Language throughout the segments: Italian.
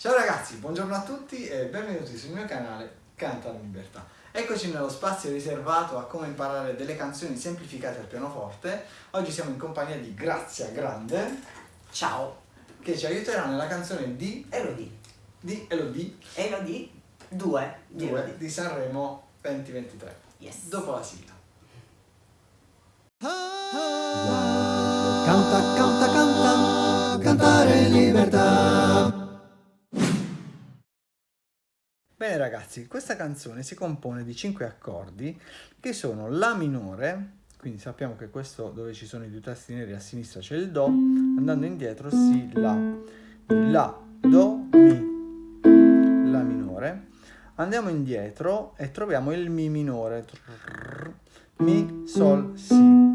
Ciao ragazzi, buongiorno a tutti e benvenuti sul mio canale Canta la Libertà. Eccoci nello spazio riservato a come imparare delle canzoni semplificate al pianoforte. Oggi siamo in compagnia di Grazia Grande. Ciao. Che ci aiuterà nella canzone di Elodie. Di Elodie. Elodie 2 di, 2 di Sanremo 2023. Yes. Dopo la sigla. Canta, canta, canta, cantare libertà. Ragazzi, questa canzone si compone di 5 accordi che sono La minore, quindi sappiamo che questo dove ci sono i due tasti neri a sinistra c'è il Do, andando indietro Si, La, La, Do, Mi, La minore. Andiamo indietro e troviamo il Mi minore, Mi, Sol, Si.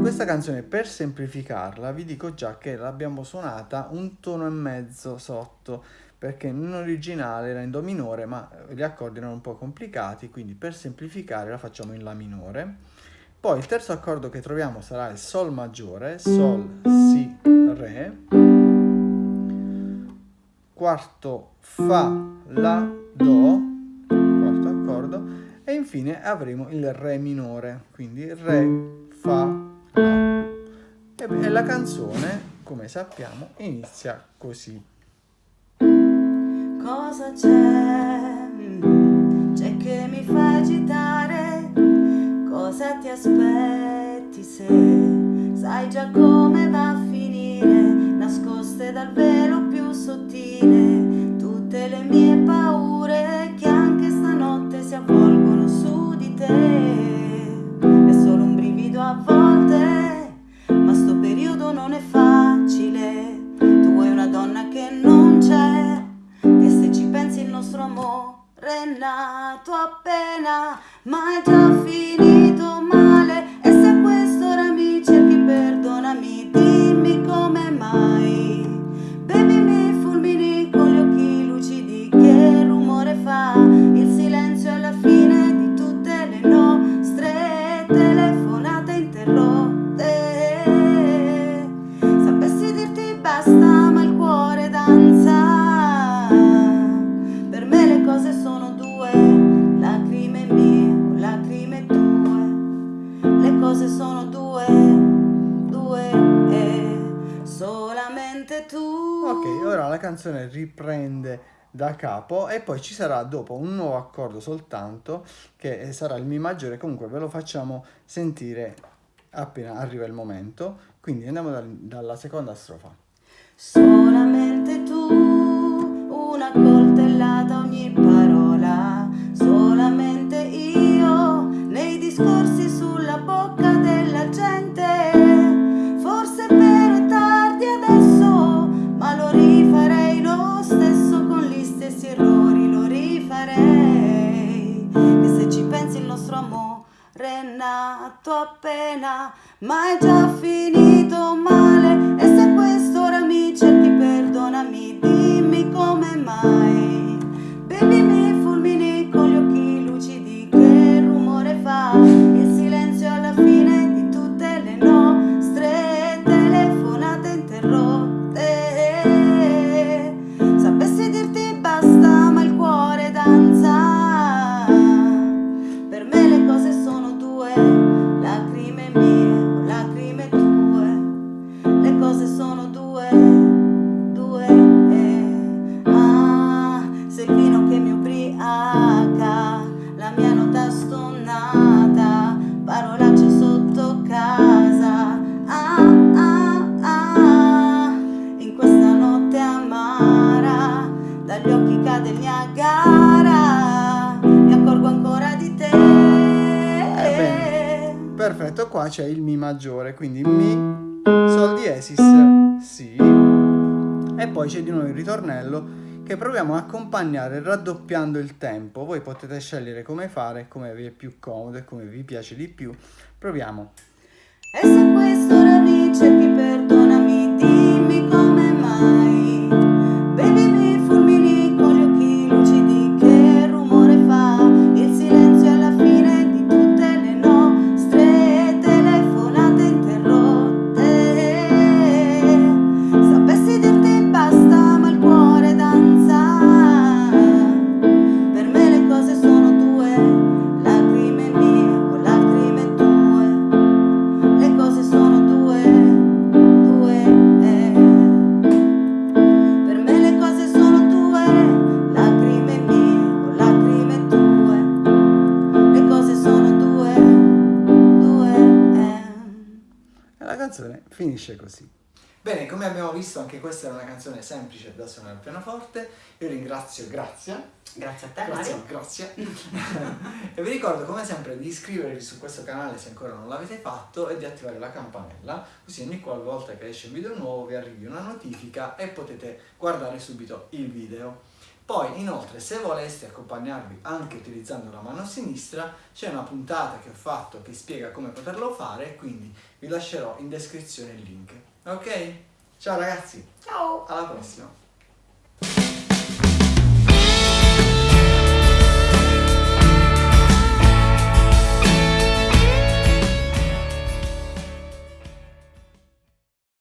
Questa canzone per semplificarla vi dico già che l'abbiamo suonata un tono e mezzo sotto perché in originale era in Do minore ma gli accordi erano un po' complicati quindi per semplificare la facciamo in La minore. Poi il terzo accordo che troviamo sarà il Sol maggiore Sol, Si, Re. Quarto Fa, La, Do quarto accordo. E infine avremo il Re minore quindi Re, Fa, La. E la canzone come sappiamo inizia così Cosa c'è? C'è che mi fa agitare? Cosa ti aspetti se sai già come va a finire? Nascoste dal velo più sottile tutte le mie paure che anche stanotte si avvolgono su di te. È solo un brivido a volte, ma sto periodo non è facile. Nato appena, ma è già finito solamente tu. Ok, ora la canzone riprende da capo e poi ci sarà dopo un nuovo accordo soltanto che sarà il Mi maggiore, comunque ve lo facciamo sentire appena arriva il momento, quindi andiamo da, dalla seconda strofa. Solamente tu, una coltellata ogni parola, nato appena, ma è già finito male. You. Perfetto qua c'è il mi maggiore quindi mi sol diesis si. E poi c'è di nuovo il ritornello che proviamo a accompagnare raddoppiando il tempo. Voi potete scegliere come fare come vi è più comodo e come vi piace di più. Proviamo. E se questo ora mi cerchi finisce così. Bene, come abbiamo visto anche questa è una canzone semplice da suonare al pianoforte. Io ringrazio Grazia. Grazie a te, Grazie, Mario. grazie. e vi ricordo come sempre di iscrivervi su questo canale se ancora non l'avete fatto e di attivare la campanella, così ogni qualvolta che esce un video nuovo vi arrivi una notifica e potete guardare subito il video. Poi inoltre se voleste accompagnarvi anche utilizzando la mano sinistra c'è una puntata che ho fatto che spiega come poterlo fare, quindi vi lascerò in descrizione il link. Ok? Ciao ragazzi, Ciao. alla prossima!